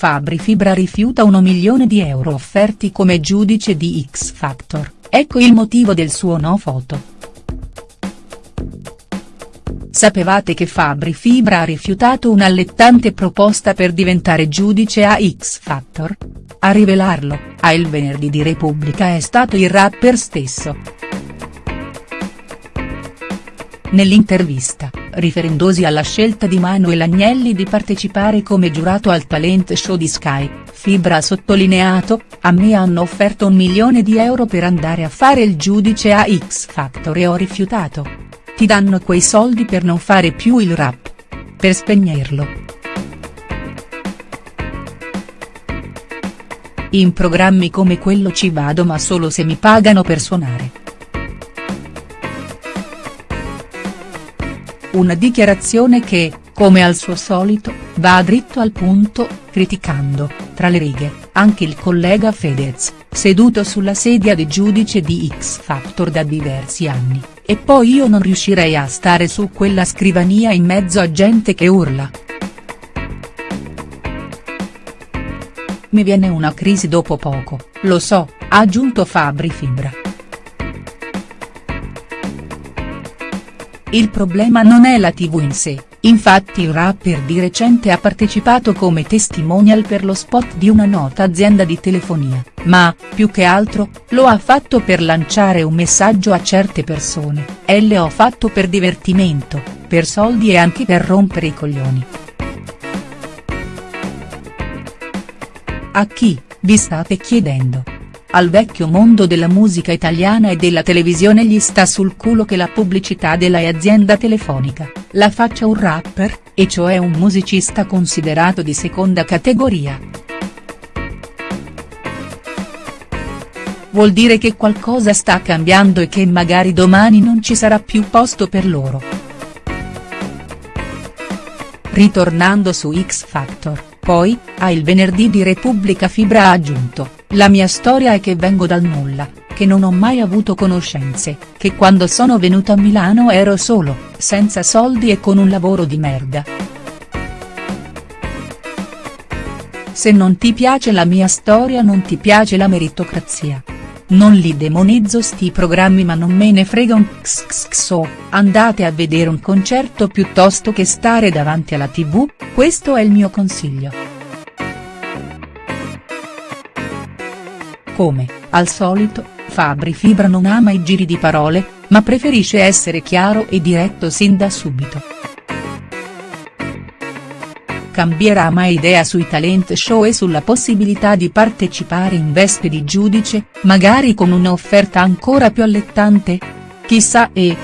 Fabri Fibra rifiuta 1 milione di euro offerti come giudice di X Factor, ecco il motivo del suo no foto. Sapevate che Fabri Fibra ha rifiutato un'allettante proposta per diventare giudice a X Factor? A rivelarlo, a Il Venerdì di Repubblica è stato il rapper stesso. Nell'intervista, riferendosi alla scelta di Manuel Agnelli di partecipare come giurato al talent show di Sky, Fibra ha sottolineato, a me hanno offerto un milione di euro per andare a fare il giudice a X Factor e ho rifiutato. Ti danno quei soldi per non fare più il rap. Per spegnerlo. In programmi come quello ci vado ma solo se mi pagano per suonare. Una dichiarazione che, come al suo solito, va dritto al punto, criticando, tra le righe, anche il collega Fedez, seduto sulla sedia di giudice di X Factor da diversi anni, e poi io non riuscirei a stare su quella scrivania in mezzo a gente che urla. Mi viene una crisi dopo poco, lo so, ha aggiunto Fabri Fibra. Il problema non è la tv in sé, infatti il rapper di recente ha partecipato come testimonial per lo spot di una nota azienda di telefonia, ma, più che altro, lo ha fatto per lanciare un messaggio a certe persone, e l'ho fatto per divertimento, per soldi e anche per rompere i coglioni. A chi, vi state chiedendo? Al vecchio mondo della musica italiana e della televisione gli sta sul culo che la pubblicità della azienda telefonica, la faccia un rapper, e cioè un musicista considerato di seconda categoria. Vuol dire che qualcosa sta cambiando e che magari domani non ci sarà più posto per loro. Ritornando su X Factor, poi, a Il Venerdì di Repubblica Fibra ha aggiunto, la mia storia è che vengo dal nulla, che non ho mai avuto conoscenze, che quando sono venuto a Milano ero solo, senza soldi e con un lavoro di merda. Se non ti piace la mia storia non ti piace la meritocrazia. Non li demonizzo sti programmi ma non me ne frega un xxxo, andate a vedere un concerto piuttosto che stare davanti alla tv, questo è il mio consiglio. Come, al solito, Fabri Fibra non ama i giri di parole, ma preferisce essere chiaro e diretto sin da subito. Cambierà mai idea sui talent show e sulla possibilità di partecipare in veste di giudice, magari con un'offerta ancora più allettante? Chissà e.